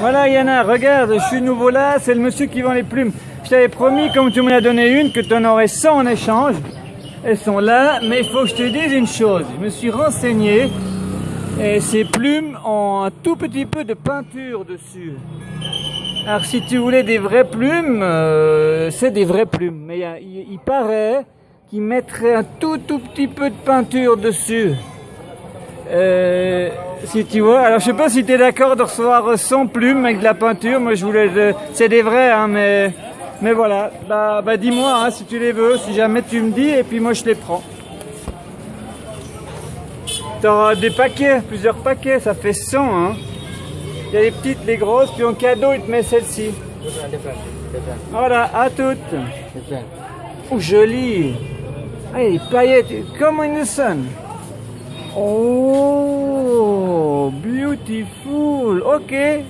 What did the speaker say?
Voilà Yana, regarde, je suis nouveau là, c'est le monsieur qui vend les plumes. Je t'avais promis, comme tu m'en as donné une, que tu en aurais 100 en échange. Elles sont là, mais il faut que je te dise une chose. Je me suis renseigné et ces plumes ont un tout petit peu de peinture dessus. Alors si tu voulais des vraies plumes, euh, c'est des vraies plumes. Mais il, paraît qu'ils mettraient un tout tout petit peu de peinture dessus. Euh, si tu vois, alors je sais pas si tu es d'accord de recevoir 100 plumes avec de la peinture. Moi je voulais, de- c'est des vrais, hein, mais mais voilà. Bah, bah dis-moi hein, si tu les veux, si jamais tu me dis, et puis moi je les prends. T'auras des paquets, plusieurs paquets, ça fait 100 hein. Il y a les petites, les grosses, puis en cadeau il te met celle-ci. Voilà, à toutes. Oh, joli. Ah, paillettes, comme the sun. Oh, cool. Okay.